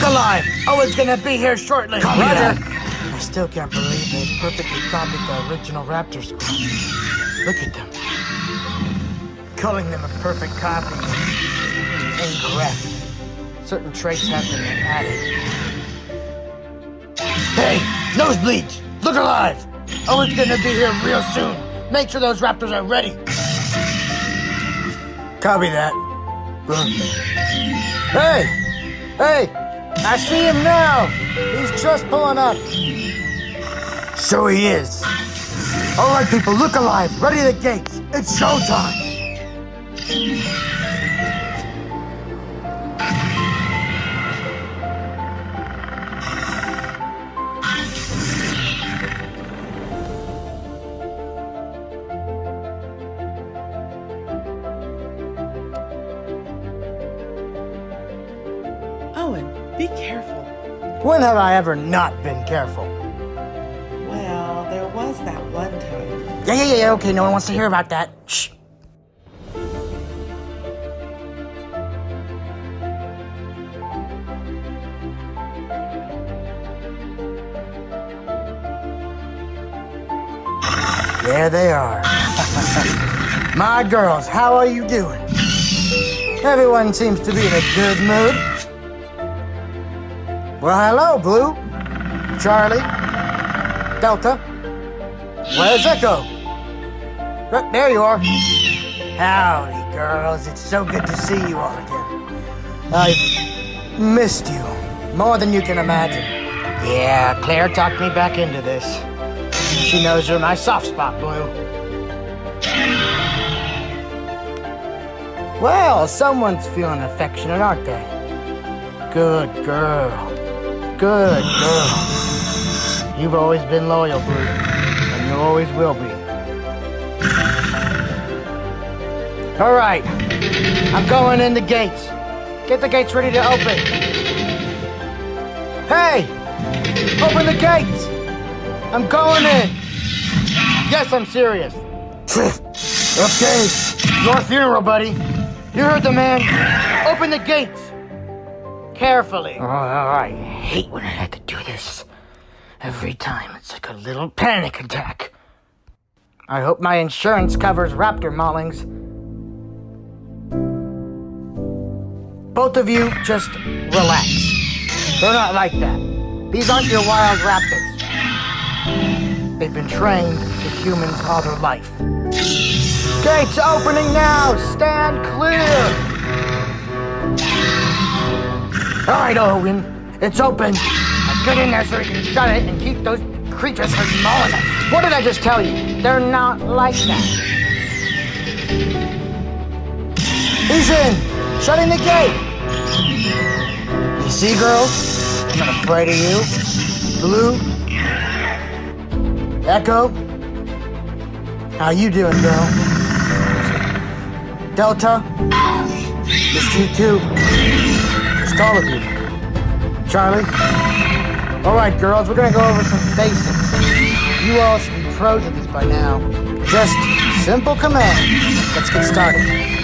look alive! Oh, Owen's gonna be here shortly. Copy Roger. that. I still can't believe they perfectly copied the original Raptor squad. Look at them. Calling them a perfect copy is incorrect. Certain traits have been added. Hey, nosebleeds! Look alive! Oh, Owen's gonna be here real soon. Make sure those Raptors are ready. Copy that. Hey! Hey! I see him now! He's just pulling up. So he is. All right, people, look alive. Ready the gates. It's showtime. Owen, be careful. When have I ever not been careful? Well, there was that one time. Yeah, yeah, yeah, okay, no one wants to hear about that. Shh. There they are. My girls, how are you doing? Everyone seems to be in a good mood. Well, hello, Blue. Charlie. Delta. Where's Echo? Right, there you are. Howdy, girls. It's so good to see you all again. I've missed you more than you can imagine. Yeah, Claire talked me back into this. She knows you're my soft spot, Blue. Well, someone's feeling affectionate, aren't they? Good girl. Good girl. You've always been loyal, Blue, and you always will be. All right, I'm going in the gates. Get the gates ready to open. Hey, open the gates. I'm going in. Yes, I'm serious. okay, your funeral, buddy. You heard the man. Open the gates. Carefully. Oh, oh, I hate when I have to do this. Every time, it's like a little panic attack. I hope my insurance covers raptor maulings. Both of you, just relax. They're not like that. These aren't your wild raptors. They've been trained to humans all their life. Gates opening now! Stand clear! Alright, Owen. It's open. Now get in there so we can shut it and keep those creatures from mauling us. What did I just tell you? They're not like that. He's in! Shutting the gate! You see, girls? I'm not afraid of you. Blue? Echo? How you doing, girl? Delta? Missed you too. All of you. Charlie? Alright, girls, we're gonna go over some basics. You all should be pros at this by now. Just simple commands. Let's get started.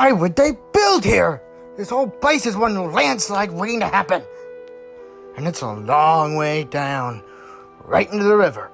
Why would they build here? This whole place is one landslide waiting to happen. And it's a long way down, right into the river.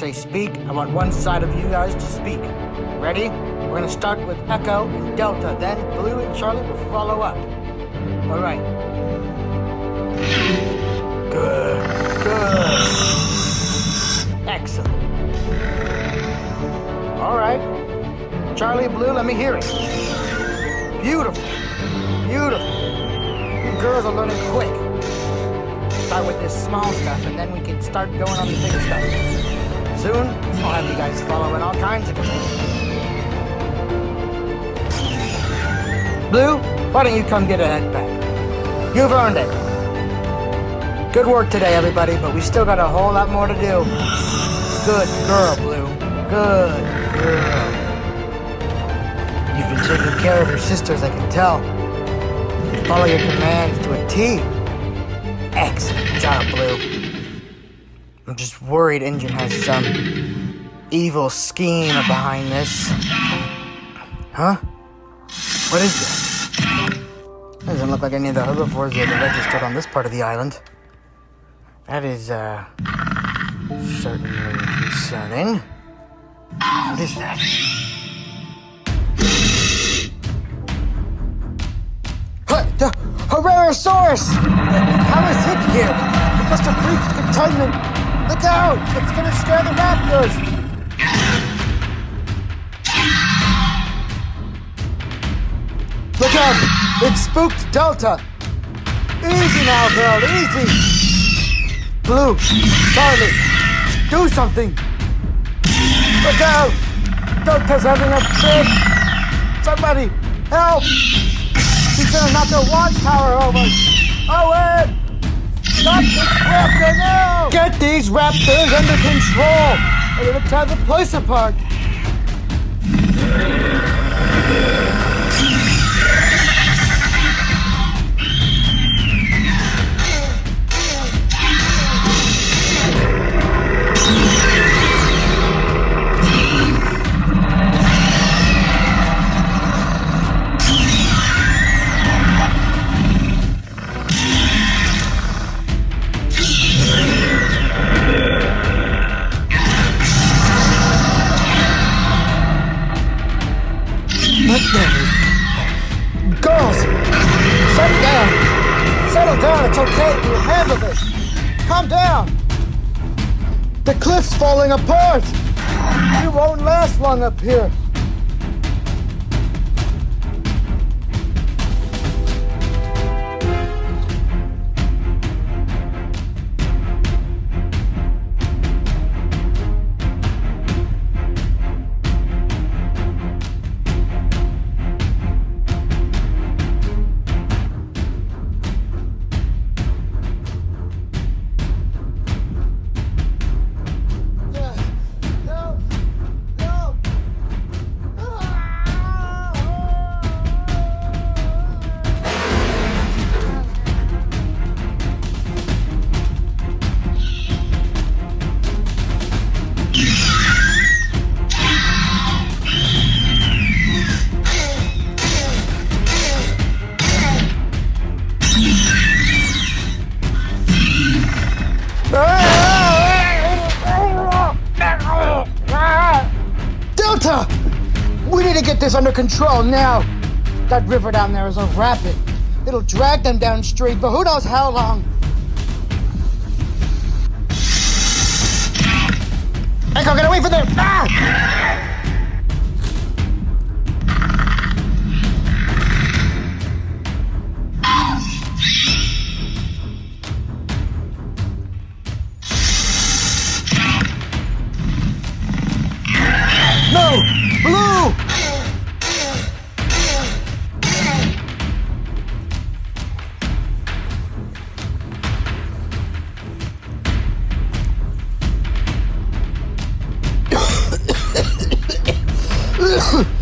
Say speak, I want one side of you guys to speak. Ready? We're gonna start with Echo and Delta, then Blue and Charlie will follow up. All right. Good, good. Excellent. All right. Charlie, Blue, let me hear it. Beautiful, beautiful. You girls are learning quick start with this small stuff and then we can start going on the bigger stuff. Soon, I'll have you guys following all kinds of. Blue, why don't you come get a head back? You've earned it. Good work today, everybody, but we still got a whole lot more to do. Good girl, Blue. Good girl. You've been taking care of your sisters, I can tell. You follow your commands to a T. Excellent job, Blue. Just worried InGen has some evil scheme behind this. Huh? What is that? Doesn't look like any of the herbivores that are registered on this part of the island. That is, uh, certainly concerning. What is that? The Herrerasaurus! How is it here? It must have breached containment. Look out! It's gonna scare the raptors! Look out! It spooked Delta! Easy now, girl, easy! Blue, Charlie, do something! Look out! Delta's having a fit! Somebody, help! She's gonna knock the watchtower over! Owen! Stop this raptor now! Get these raptors under control! Or gonna tear the place apart! Down! It's okay, we'll handle this! Calm down! The cliff's falling apart! You won't last long up here! Control now. That river down there is a rapid. It'll drag them down street, but who knows how long. Echo, get away from there! Ah! Oh!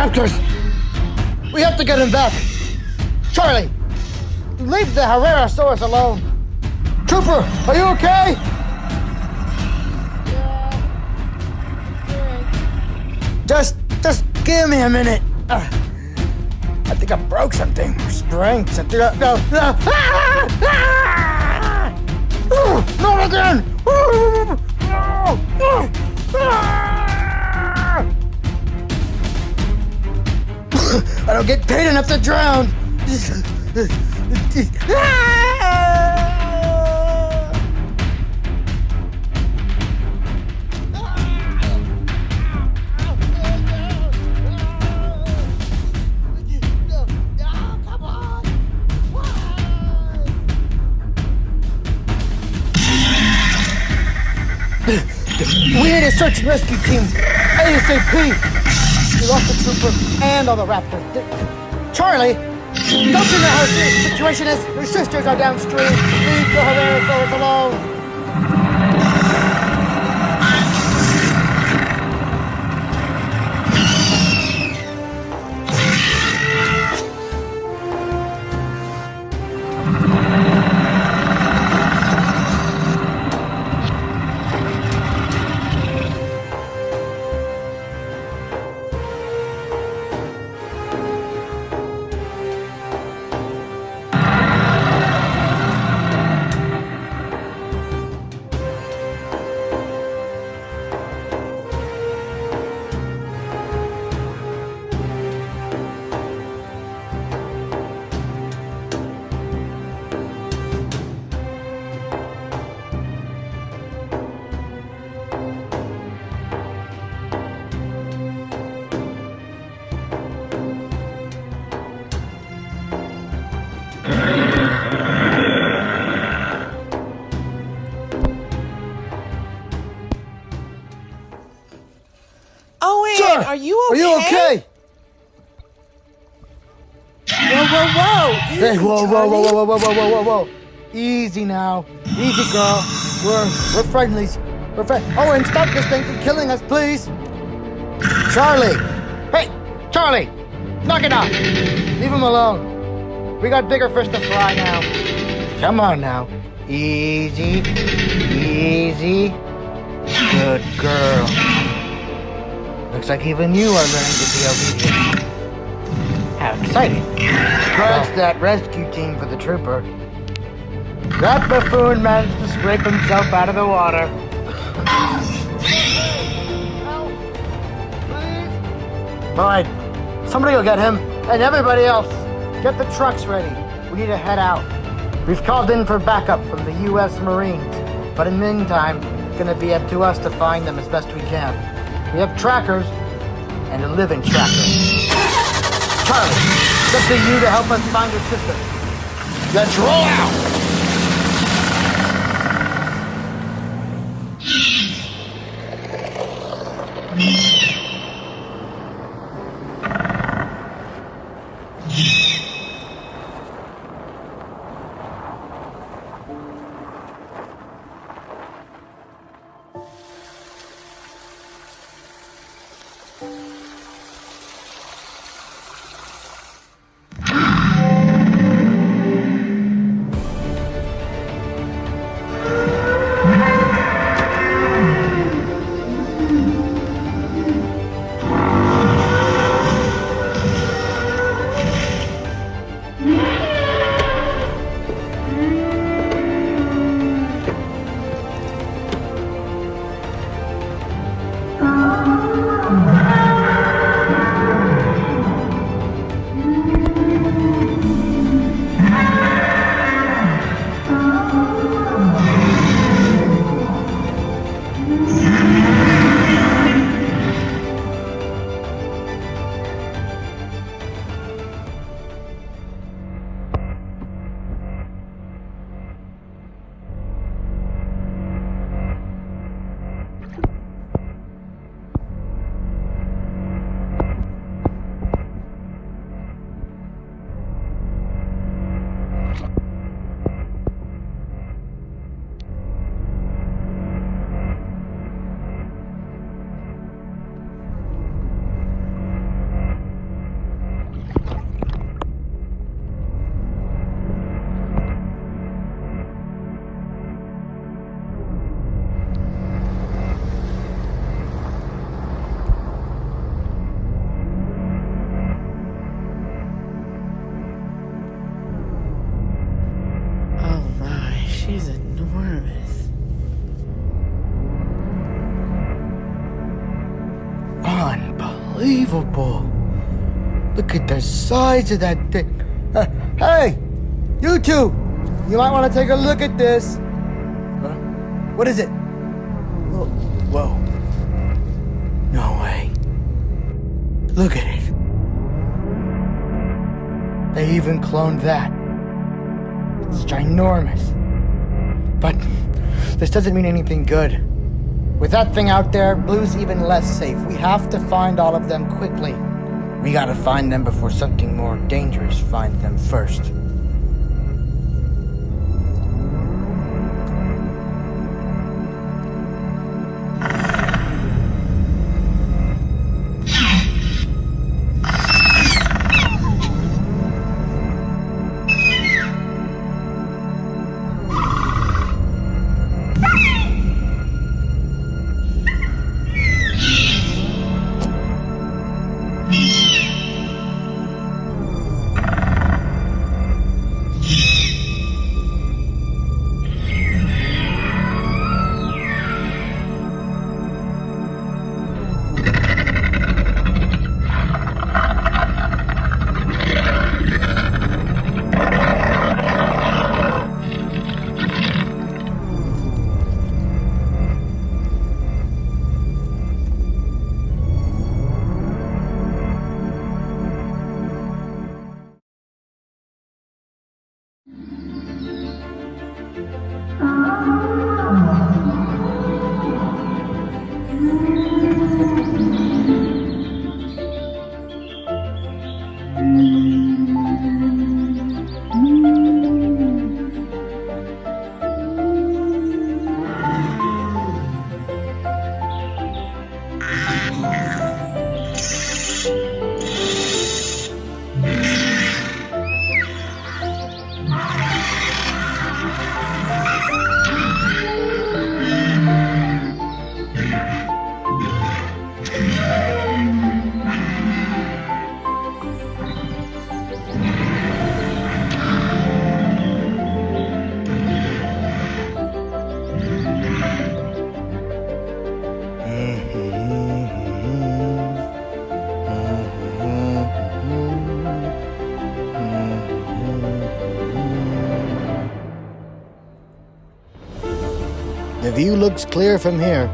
Raptors! We have to get him back! Charlie! Leave the Herrerasaurus alone! Trooper, are you okay? Just, just give me a minute. Uh, I think I broke something. Sprained something. No, no. Ah! Ah! Oh, not again! I don't get paid enough to drown. We need a search and rescue team. ASAP. We lost the trooper and all the raptors. Charlie, don't you know how serious the situation is? Your sisters are downstream. Leave the Herrerasaurus alone. Are you okay? Whoa, whoa, whoa! Hey, Easy, whoa, whoa, whoa, whoa, whoa, whoa, whoa, whoa, whoa. Easy now. Easy, girl. We're, we're friendlies. We're friend. Oh, and stop this thing from killing us, please. Charlie. Hey, Charlie. Knock it off. Leave him alone. We got bigger fish to fry now. Come on now. Easy. Easy. Good girl. Looks like even you are learning to be obedient. How exciting. Scratch that rescue team for the trooper. That buffoon managed to scrape himself out of the water. Fine. Somebody will get him, and everybody else. Get the trucks ready. We need to head out. We've called in for backup from the U.S. Marines, but in the meantime, it's gonna be up to us to find them as best we can. We have trackers, and a living tracker. Charlie, it's up to you to help us find your sister. Let's roll out! Oh Unbelievable. Look at the size of that thing. Uh, hey, you two, you might want to take a look at this. Huh? What is it? Whoa. Whoa. No way. Look at it. They even cloned that. It's ginormous. But this doesn't mean anything good. With that thing out there, Blue's even less safe. We have to find all of them quickly. We gotta find them before something more dangerous finds them first. View looks clear from here.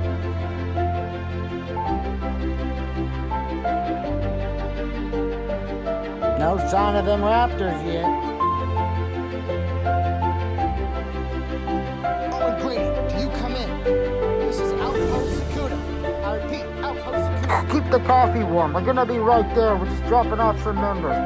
No sign of them raptors yet. Owen Grady, do you come in? This is Outpost Sakuda. I repeat, Outpost Sakuda. Keep the coffee warm. We're gonna be right there. We're just dropping off some members.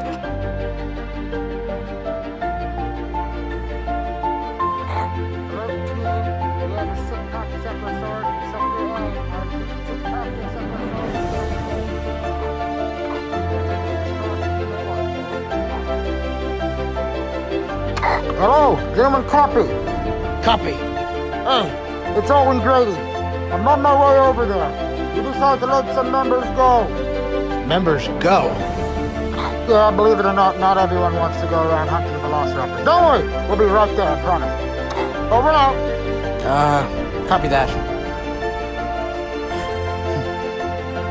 Gentlemen, copy. Copy. Hey, it's Owen Grady. I'm on my way over there. You decide to let some members go. Members go? Yeah, believe it or not, not everyone wants to go around hunting the Velociraptor. Don't worry, we'll be right there, I promise. Over and out. Uh, copy that.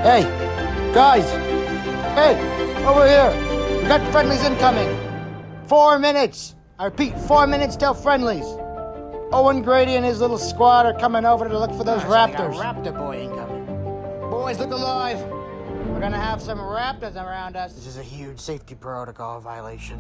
hey, guys. Hey, over here. We got friendlies incoming. Four minutes. I repeat, four minutes till friendlies. Owen Grady and his little squad are coming over to look for those oh, raptors. raptor boy incoming. Boys, look alive. We're gonna have some raptors around us. This is a huge safety protocol violation.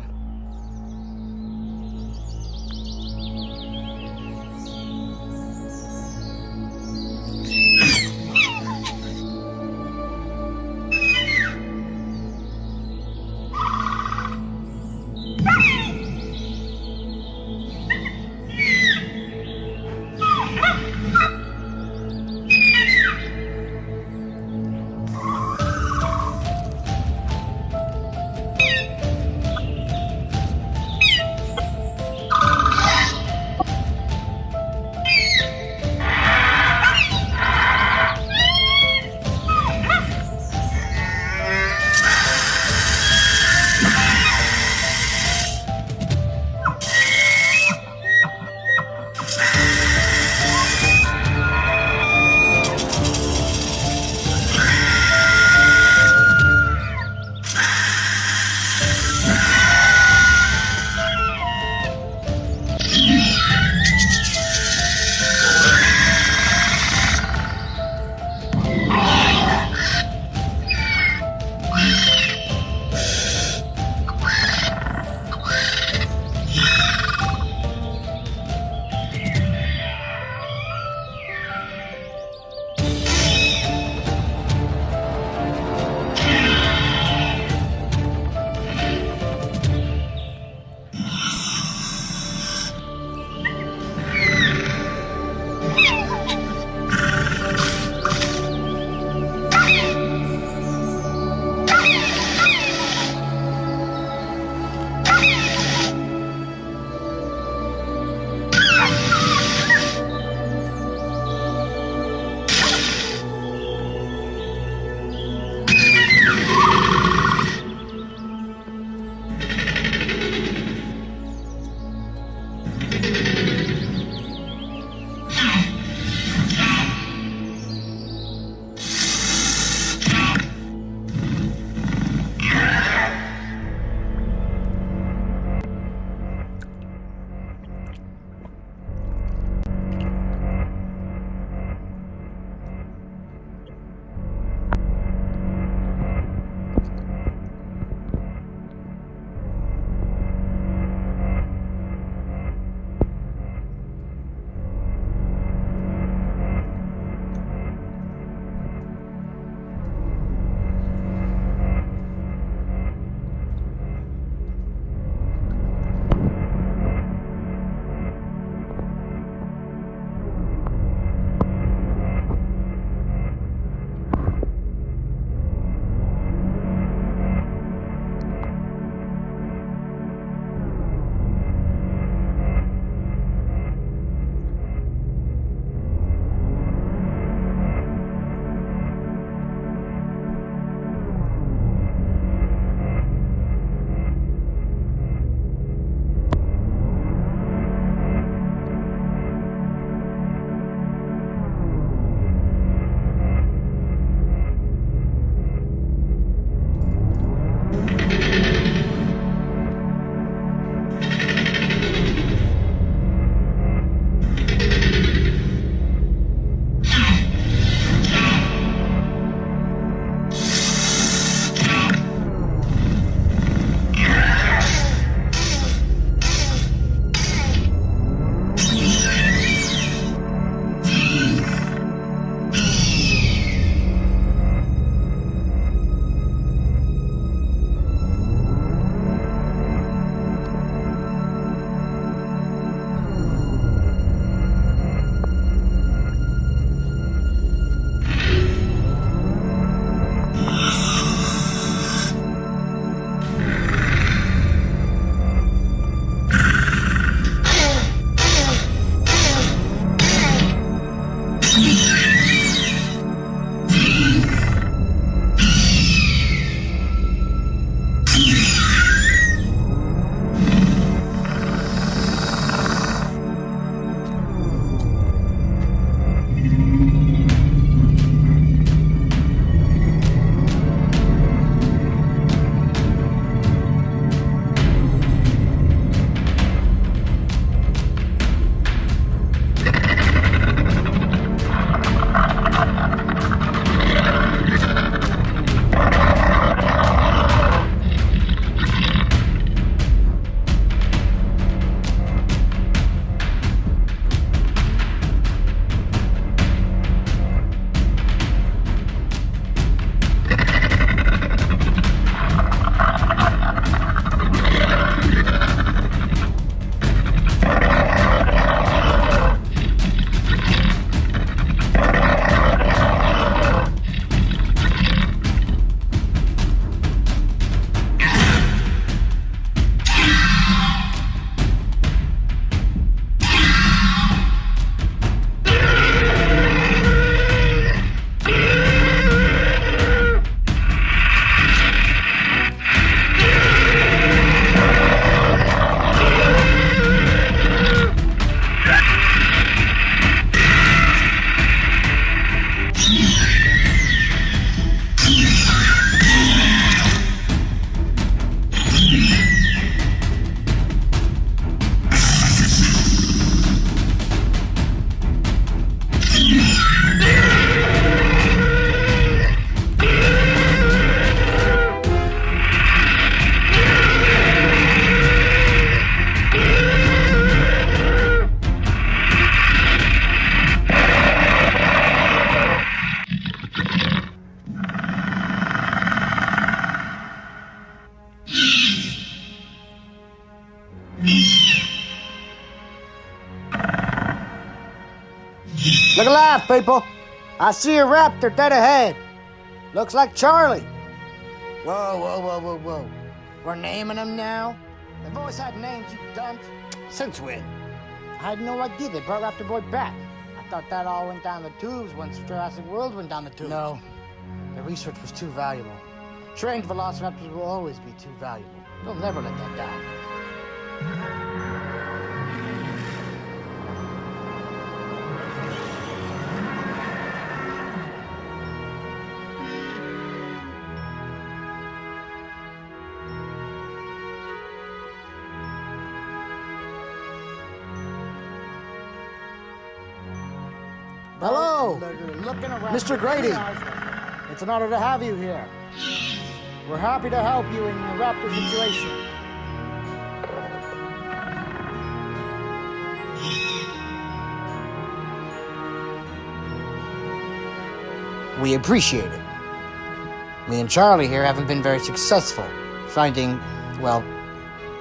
People. I see a raptor dead ahead. Looks like Charlie. Whoa, whoa, whoa, whoa, whoa. We're naming them now? They've always had names, you dunce. Since when? I had no idea they brought Raptor Boy back. I thought that all went down the tubes once Jurassic World went down the tubes. No, the research was too valuable. Trained velociraptors will always be too valuable. They'll never let that die. Hello, Mr. Grady. It's an honor to have you here. We're happy to help you in your raptor situation. We appreciate it. Me and Charlie here haven't been very successful finding, well,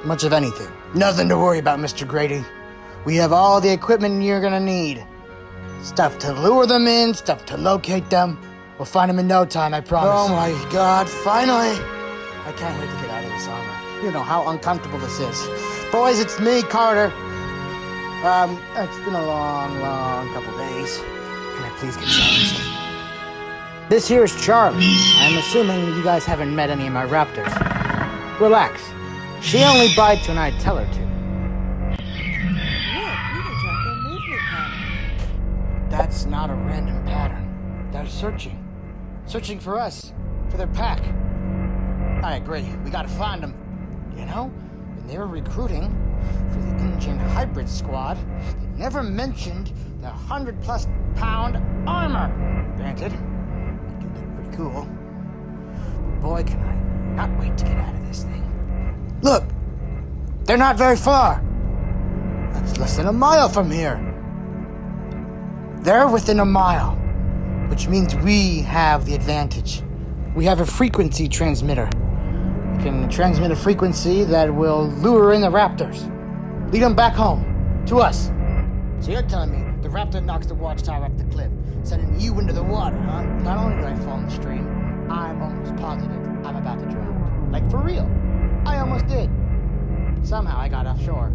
much of anything. Nothing to worry about, Mr. Grady. We have all the equipment you're gonna need. Stuff to lure them in, stuff to locate them. We'll find them in no time, I promise. Oh my god, finally! I can't wait to get out of this armor. You know how uncomfortable this is. Boys, it's me, Carter. Um, it's been a long, long couple days. Can I please get changed? This here is Charlie. I'm assuming you guys haven't met any of my raptors. Relax. She only bites when I tell her to. That's not a random pattern. They're searching. Searching for us. For their pack. I agree. We gotta find them. You know, when they were recruiting for the InGen Hybrid Squad, they never mentioned the 100 plus pound armor. Granted, they do look pretty cool. But boy, can I not wait to get out of this thing. Look! They're not very far. That's less than a mile from here. They're within a mile, which means we have the advantage. We have a frequency transmitter. We can transmit a frequency that will lure in the raptors, lead them back home, to us. So you're telling me the raptor knocks the watchtower up the cliff, sending you into the water, huh? Not only did I fall in the stream, I'm almost positive I'm about to drown. Like for real. I almost did. Somehow I got offshore.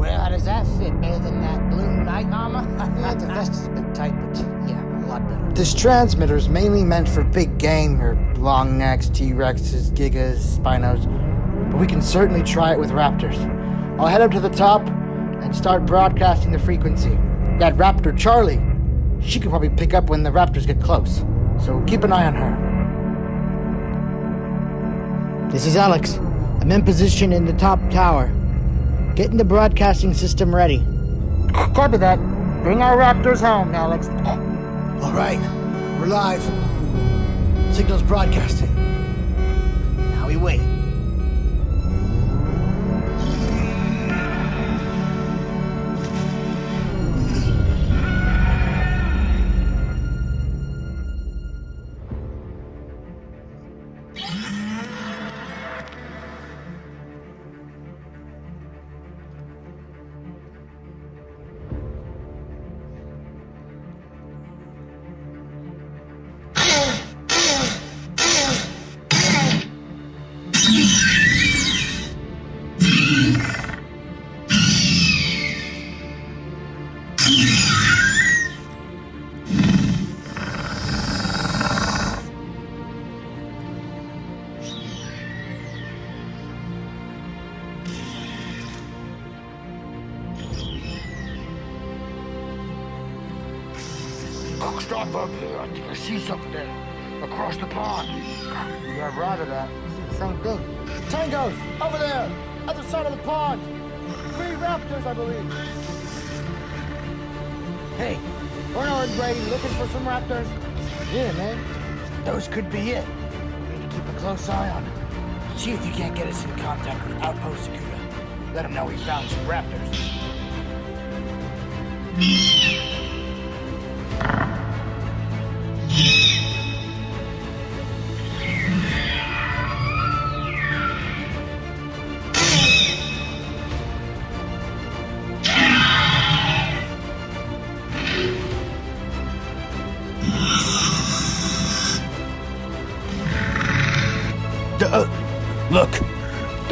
Well, how does that fit better than that blue knight armor? the vest is a bit tight, but yeah, a lot better. This transmitter is mainly meant for big game, your long necks, T-Rexes, Gigas, Spinos. But we can certainly try it with Raptors. I'll head up to the top and start broadcasting the frequency. That Raptor Charlie, she could probably pick up when the Raptors get close. So keep an eye on her. This is Alex. I'm in position in the top tower. Getting the broadcasting system ready. Copy that. Bring our raptors home, Alex. All right, we're live. Signal's broadcasting. Now we wait. Stop up here. I think I see something there. Across the pond. Yeah, right of that. Same thing. Tangos! Over there! Other side of the pond! Three raptors, I believe. Hey, Orno and Brady looking for some raptors? Yeah, man. Those could be it. We need to keep a close eye on them. See if you can't get us in contact with Outpost Sakuda. Let them know we found some raptors.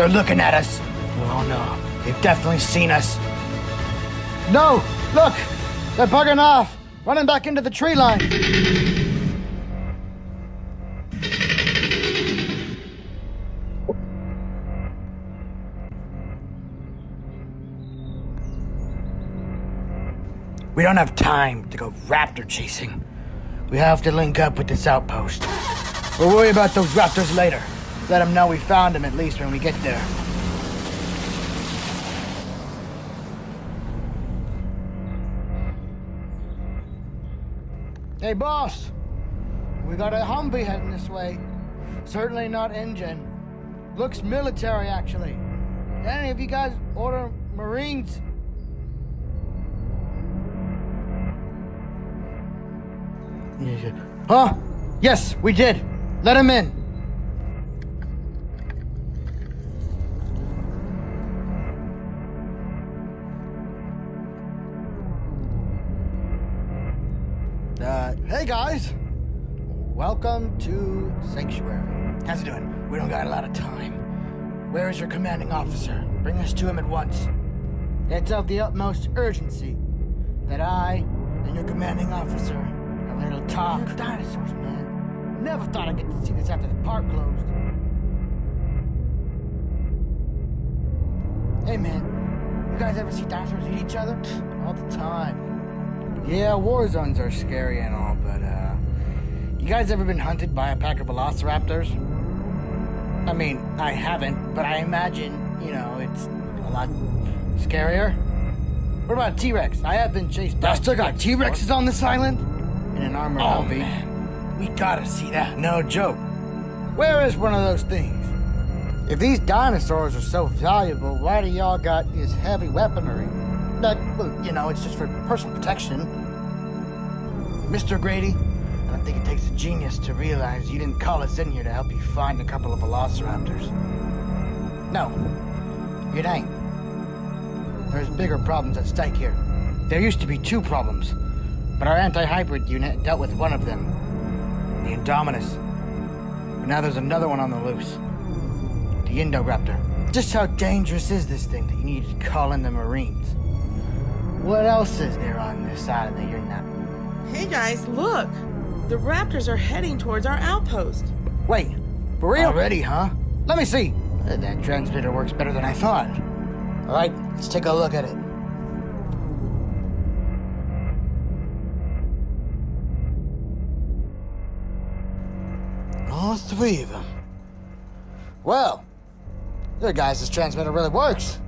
They're looking at us. Oh no, they've definitely seen us. No, look, they're bugging off, running back into the tree line. We don't have time to go raptor chasing. We have to link up with this outpost. We'll worry about those raptors later. Let them know we found them at least when we get there. Hey, boss. We got a Humvee heading this way. Certainly not InGen. Looks military, actually. Any of you guys order Marines? Huh? Yes, we did. Let him in. Welcome to Sanctuary. How's it doing? We don't got a lot of time. Where is your commanding officer? Bring us to him at once. It's of the utmost urgency that I and your commanding officer have a little talk. Dinosaurs, man. Never thought I'd get to see this after the park closed. Hey, man. You guys ever see dinosaurs eat each other? All the time. Yeah, war zones are scary and all, but, uh... You guys ever been hunted by a pack of velociraptors? I mean, I haven't, but I imagine, you know, it's a lot scarier. What about T Rex? I have been chased. I still got T Rexes on this island? In an armored Oh, man. We gotta see that. No joke. Where is one of those things? If these dinosaurs are so valuable, why do y'all got this heavy weaponry? That, well, you know, it's just for personal protection. Mr. Grady, I think it takes a genius to realize you didn't call us in here to help you find a couple of velociraptors. No, it ain't. There's bigger problems at stake here. There used to be two problems, but our anti-hybrid unit dealt with one of them. The Indominus. But now there's another one on the loose. The Indoraptor. Just how dangerous is this thing that you need to call in the Marines? What else is there on this that you're not? Hey guys, look! The raptors are heading towards our outpost. Wait, for real? Already, huh? Let me see. That transmitter works better than I thought. All right, let's take a look at it. All three of them. Well, your guys' this transmitter really works.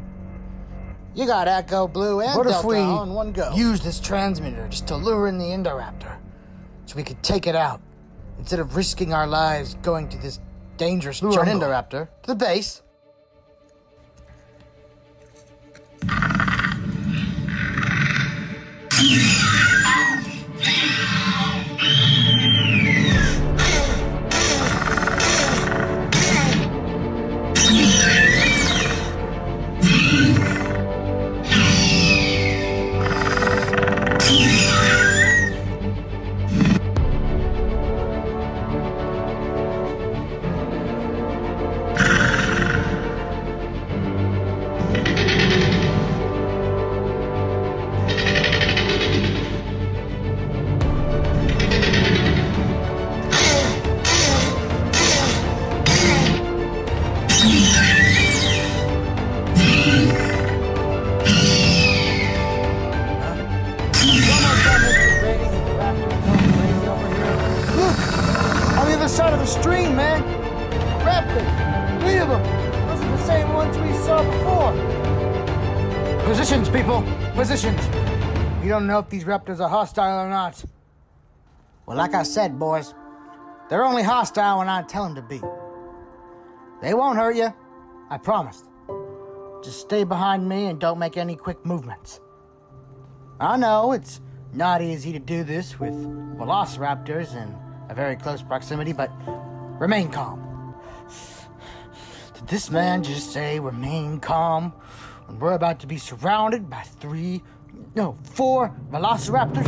You got Echo, Blue, and What if Delta we all in one go. Use this transmitter just to lure in the Indoraptor, so we could take it out instead of risking our lives going to this dangerous jungle. an Indoraptor to the base. Side of the stream, man! Raptors! Three of them! Those are the same ones we saw before! Positions, people! Positions! We don't know if these raptors are hostile or not. Well, like I said, boys, they're only hostile when I tell them to be. They won't hurt you, I promised. Just stay behind me and don't make any quick movements. I know it's not easy to do this with velociraptors in a very close proximity, but remain calm. Did this man just say remain calm when we're about to be surrounded by three, no, four velociraptors?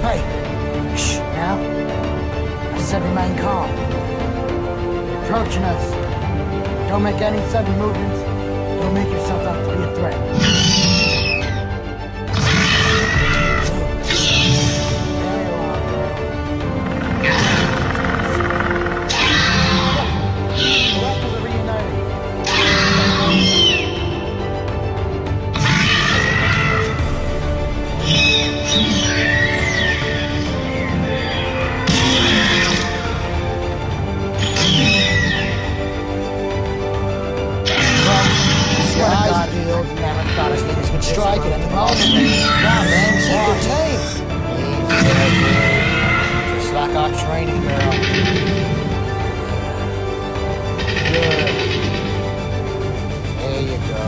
Hey, shh, now. I said remain calm. Approaching us. Don't make any sudden movements. Don't make yourself out to be a threat. There strike at any moment. Now, man, keep your. Easy, Just like our training girl. Good. There you go.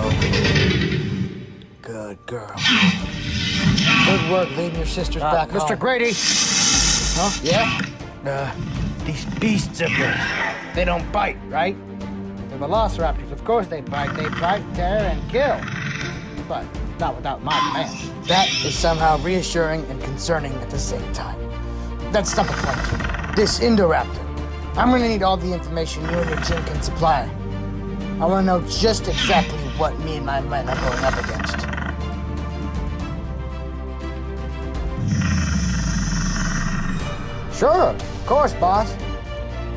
Good girl. Good work leading your sisters back Mr. home. Grady, Huh? Yeah? uh, these beasts of yours, they don't bite, right? The velociraptors, of course they bite. They bite, tear, and kill. But not without my command. That is somehow reassuring and concerning at the same time. That's not the point. This Indoraptor. I'm gonna need all the information you and your team can supply. I wanna know just exactly what me and my men are going up against. Sure, of course, boss.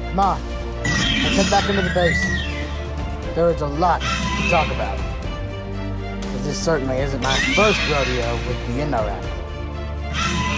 Come on, let's head back into the base. There is a lot to talk about. This certainly isn't my first rodeo with the Indoraptor.